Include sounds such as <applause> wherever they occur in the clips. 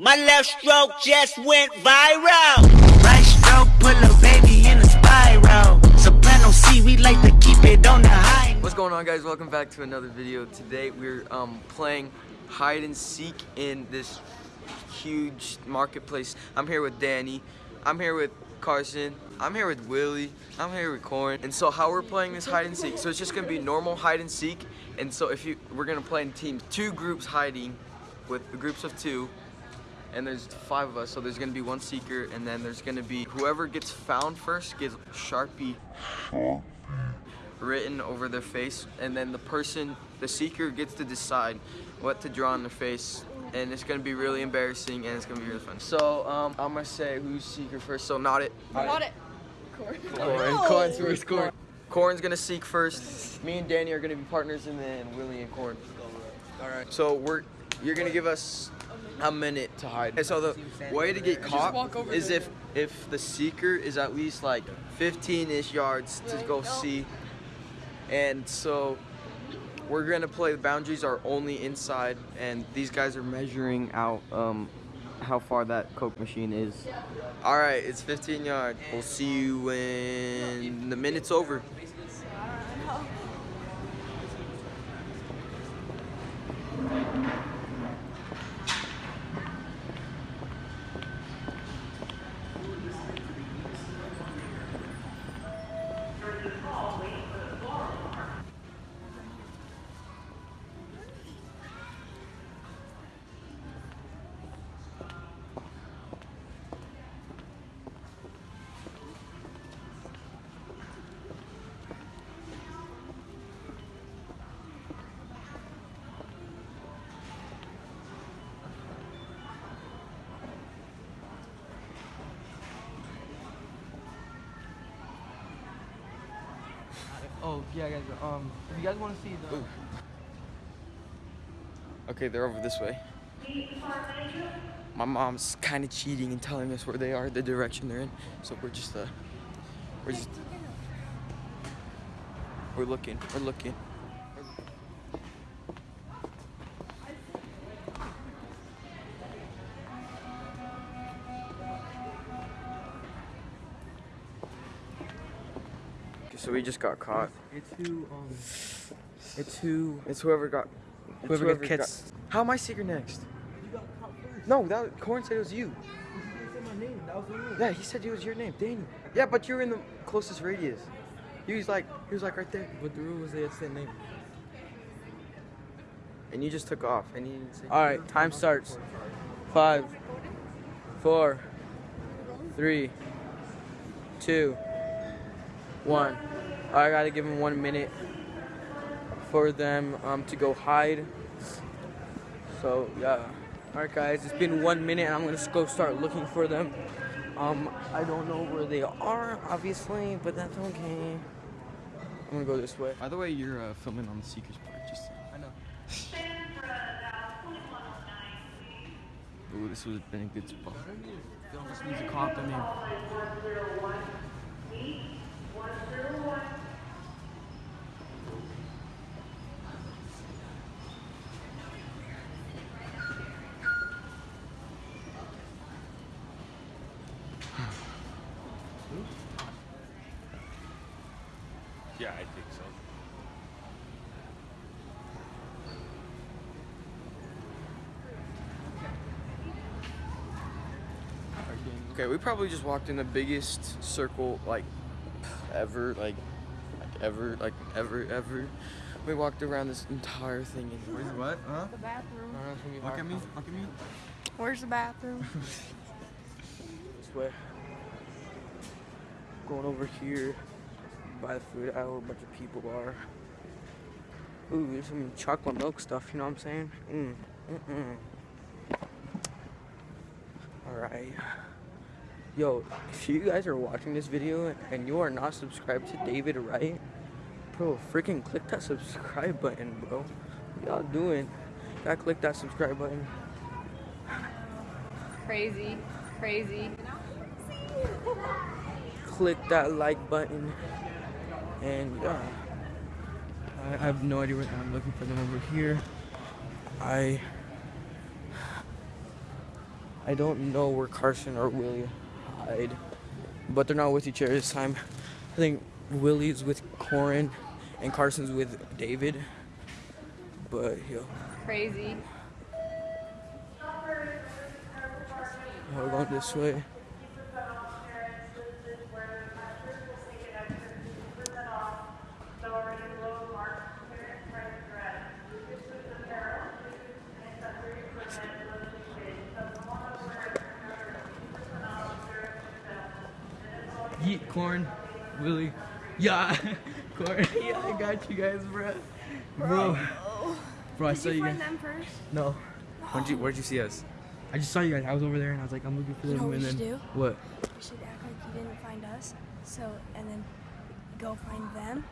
My left stroke just went viral. Right stroke, put a baby in a spiral. Soprano C, we like to keep it on the high. What's going on guys? Welcome back to another video. Today we're um, playing hide and seek in this huge marketplace. I'm here with Danny. I'm here with Carson. I'm here with Willie. I'm here with Corn. And so how we're playing this hide and seek. So it's just gonna be normal hide and seek. And so if you we're gonna play in teams, two groups hiding with the groups of two. And there's five of us, so there's gonna be one seeker, and then there's gonna be whoever gets found first gets Sharpie written over their face and then the person the seeker gets to decide what to draw on their face and it's gonna be really embarrassing and it's gonna be really fun so um, i'm gonna say who's seeker first so not it Not it. Corn. Corn's first. Corn. Corn's gonna seek first. Me and Danny are gonna be partners, and then Willie and Corn. All right. So we're you're gonna give us a minute to hide. Okay, so the way to get caught is if if the seeker is at least like 15ish yards to go see, and so we're gonna play. The boundaries are only inside, and these guys are measuring out um, how far that Coke machine is. All right, it's 15 yards. We'll see you when the minute's over. Oh yeah, guys. Um, if you guys want to see the. Ooh. Okay, they're over this way. My mom's kind of cheating and telling us where they are, the direction they're in. So we're just, uh, we're just, we're looking, we're looking. So we just got caught. It's who. Um. It's who. It's whoever got, it's Whoever gets- got- How am I seeker next? You got caught first. No, that Corn said it was you. You said my name. That was the rule. Yeah, he said it was your name, Danny. Yeah, but you're in the closest radius. He was like, he was like right there, But the rule was they had to say name. and you just took off, and he didn't say. All right, time starts. Five, four, three, two, one. I gotta give them one minute for them um, to go hide. So yeah. All right, guys. It's been one minute, and I'm gonna go start looking for them. Um, I don't know where they are, obviously, but that's okay. I'm gonna go this way. By the way, you're uh, filming on the Seekers part, just. I know. Ooh, this would have been a good spot. Just needs to call up their name. Yeah, I think so. Okay, we probably just walked in the biggest circle like ever, like, like ever, like ever, ever. We walked around this entire thing and Where's what? Huh? The bathroom. I don't know, it's gonna be Look at me. Look at me. Where's the bathroom? <laughs> This way. Going over here by the food aisle where a bunch of people are. Ooh, there's some chocolate milk stuff, you know what I'm saying? Mm. Mm-mm. Alright. Yo, if you guys are watching this video and you are not subscribed to David Wright, bro, freaking click that subscribe button, bro. What y'all doing? Gotta click that subscribe button. Crazy. Crazy. click that like button and yeah I, I have no idea where I'm looking for them over here I I don't know where Carson or Willie but they're not with each other this time. I think Willie's with Corin and Carson's with David. But yo, Crazy. we're going this way. Corn, Willie. Yeah, <laughs> corn. <laughs> Yeah, I got you guys, bro. Bro, bro, oh. I saw you guys. them first? No, Where'd you, where'd you see us? I just saw you guys. I was over there and I was like, I'm looking for You them. know what and we then should do? what? We should act like you didn't find us. So, and then go find them.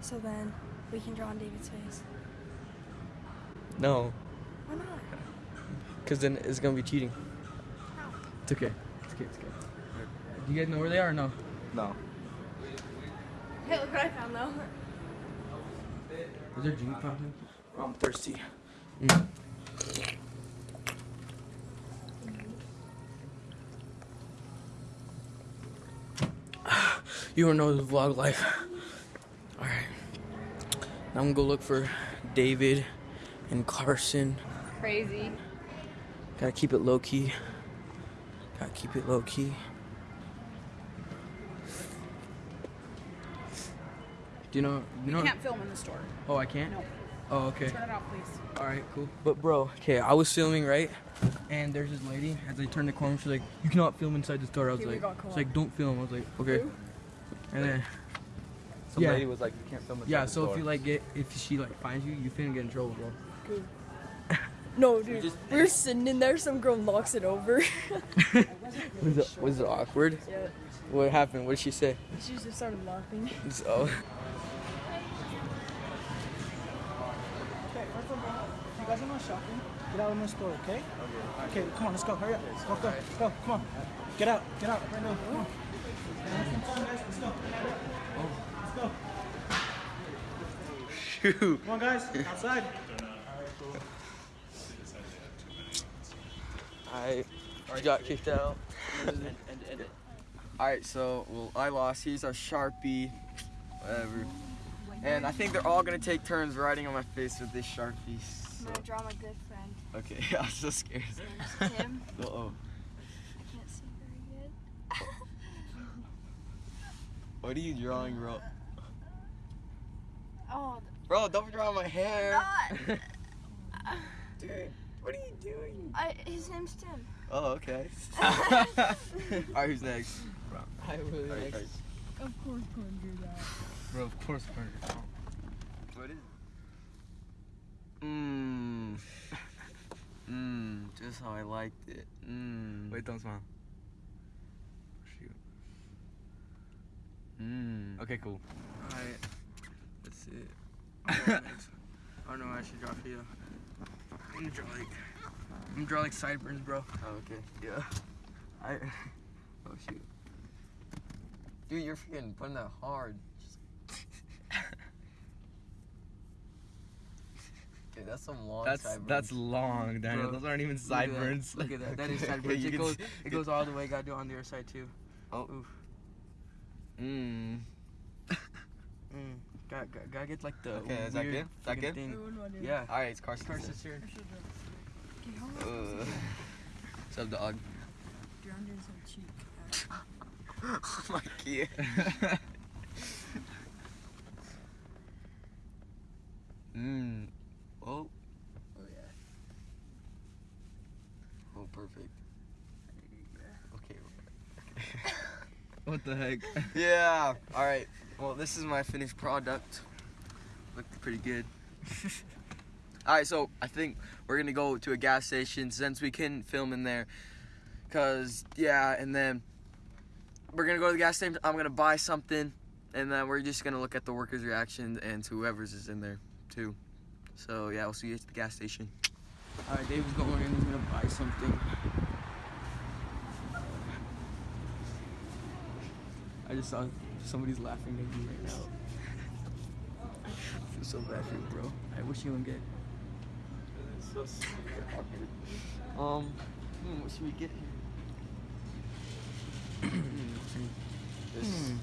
So then we can draw on David's face. No, Why not? because then it's gonna be cheating. It's okay. It's okay. It's okay. Do you guys know where they are? or No. No. Hey, look what I found though. Is there Jimmy popping? I'm thirsty. Mm. <sighs> You don't know the vlog life. Alright. Now I'm gonna go look for David and Carson. Crazy. Gotta keep it low key. Gotta keep it low key. Do you know? You know? Can't film in the store. Oh, I can't. No. Oh, okay. Turn it off, please. All right, cool. But bro, okay, I was filming right, and there's this lady. As I turned the corner, she's like, "You cannot film inside the store." I was Okay, we like, got caught. "She's like, don't film." I was like, "Okay." And then, Some Yeah. lady was like, you can't film it. yeah. So if you like get, if she like finds you, you finna get in trouble, bro. <laughs> No, dude. we were sitting in there. Some girl knocks it over. <laughs> Was it, was it awkward? yeah. What happened? What did she say? She just started laughing. So, You guys are not shopping. Get out of my store, okay? Okay, come on, let's go. Hurry up. Go, go, go. Come on. Get out. Get out right now. Come on. Come on, guys. Let's go. Let's go. Shoot. Come on, guys. Outside. I got kicked out. All right, so well, I lost. Here's our sharpie, whatever. And I think they're all gonna take turns writing on my face with this sharpie. I'm gonna draw my good friend. Okay, <laughs> I'm so scared. <laughs> Tim. Uh oh. I can't see very good. <laughs> What are you drawing, bro? Oh, Bro, don't draw my hair. not. Dude, what are you doing? I, his name's Tim. Oh, okay. Alright, who's next? I really Alright, like. alright. Of course, couldn't do that. Bro, of course, Carter. What is it? Mmm. Mmm, just how I liked it. Mmm. Wait, don't smile. Shoot. Mmm. Okay, cool. Alright, that's it. <laughs> I don't know what I should draw for you. I'm gonna draw like, I'm gonna draw like sideburns, bro. Oh, okay. Yeah. I. <laughs> Oh shoot. Dude, you're freaking putting that hard. That's some long That's sideburns. that's long, Daniel. Bro, Those aren't even Look at that. sideburns. Look at that. That is <laughs> sideburns. It goes. It goes all the way. Gotta do it on the other side too. Oh. Oof. Mmm. <laughs> Mm. Gotta, gotta, gotta get like the. Okay, is that good? Is that good? Thing. Yeah. Alright, it's Carson's Carson's turn. here. Uh, What's up, dog? <laughs> oh my god. Mmm. Oh. Oh yeah. Oh, perfect. Okay. What the heck? <laughs> Yeah. All right. Well, this is my finished product. Looked pretty good. <laughs> All right, so I think we're gonna go to a gas station since we can film in there. Cause yeah, and then we're gonna go to the gas station. I'm gonna buy something, and then we're just gonna look at the workers' reaction and whoever's is in there too. So yeah, we'll see you at the gas station. All right, David's going in. He's gonna buy something. I just saw somebody's laughing at me right now. <laughs> I feel so bad for you, bro. I wish you wouldn't get. Um, Hmm, what should we get here? <clears throat> this. Hmm.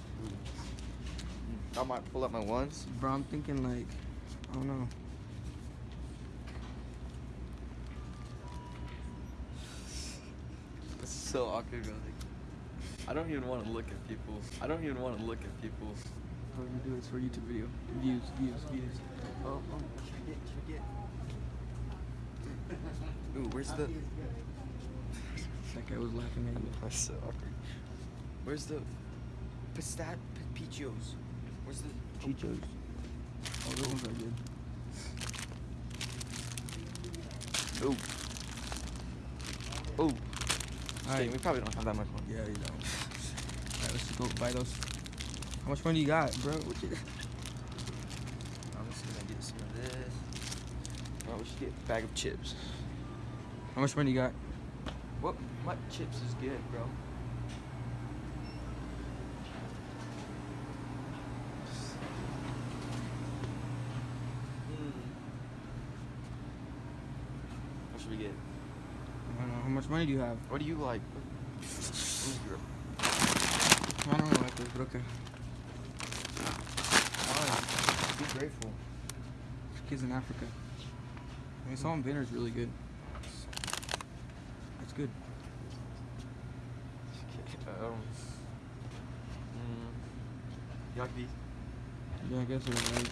I might pull up my ones. Bro, I'm thinking like, I don't know. Is so awkward, bro. Like, I don't even want to look at people. I don't even want to look at people. What are you do is for YouTube video. Views, views, views. Oh, oh, what should we get? What should we get? <laughs> Ooh, where's the? That guy was laughing at you. That's so awkward. Where's the pistat pichos? Where's the Chichos. Oh, those ones are good. Ooh. Ooh. Alright. Dang, we probably don't have that much money. Yeah, you don't. Alright, let's go buy those. How much money you got, bro? What you... I'm just gonna get some of this. We should get a bag of chips. How much money you got? What? What chips is good, bro? Hmm. What should we get? I don't know. How much money do you have? What do you like? I don't know like this, but okay. Fine. Be grateful. Kids in Africa. I mean, and vinegar is really good. It's good. <laughs> Um, mm, you? Yeah, I guess it's right.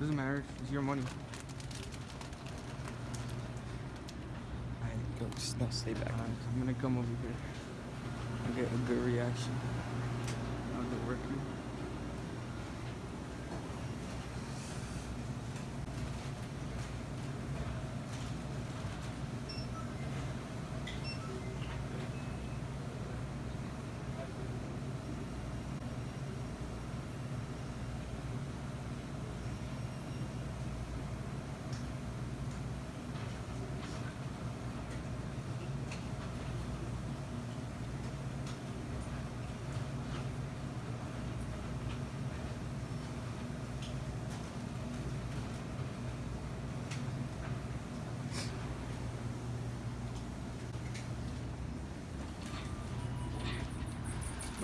Doesn't matter. It's your money. I go. Just no, stay back. Alright, I'm gonna come over here get a good reaction. How's it working?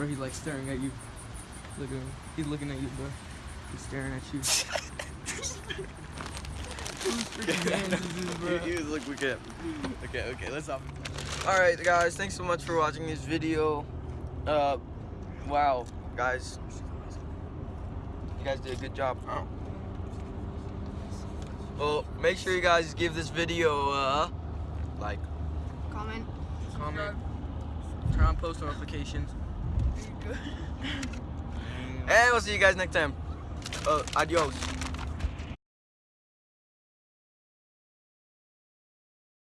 Bro, he's like staring at you. Look at him. He's looking at you, bro. He's staring at you. Whose freaking hands is this, bro? You, you look, look at. Okay, okay, let's stop. All right, guys, thanks so much for watching this video. Uh, wow, guys, you guys did a good job. Well, make sure you guys give this video uh, like. Comment. Comment. Turn on post notifications. And we'll see you guys next time. Uh, adios.